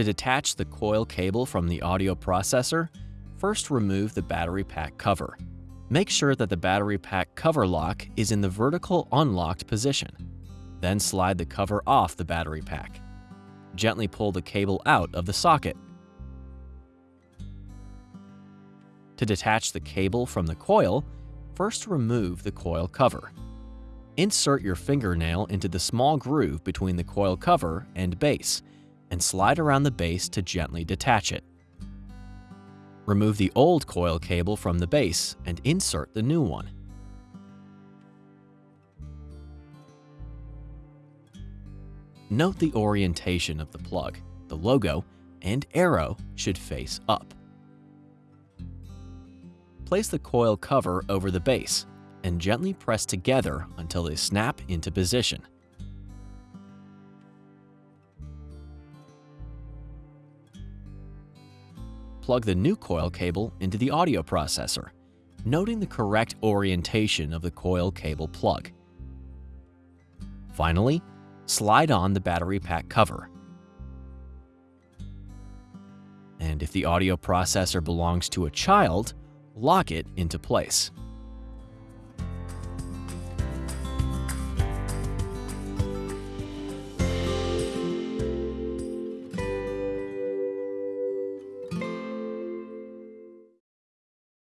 To detach the coil cable from the audio processor, first remove the battery pack cover. Make sure that the battery pack cover lock is in the vertical unlocked position. Then slide the cover off the battery pack. Gently pull the cable out of the socket. To detach the cable from the coil, first remove the coil cover. Insert your fingernail into the small groove between the coil cover and base, and slide around the base to gently detach it. Remove the old coil cable from the base and insert the new one. Note the orientation of the plug. The logo and arrow should face up. Place the coil cover over the base and gently press together until they snap into position. Plug the new coil cable into the audio processor, noting the correct orientation of the coil cable plug. Finally, slide on the battery pack cover. And if the audio processor belongs to a child, lock it into place.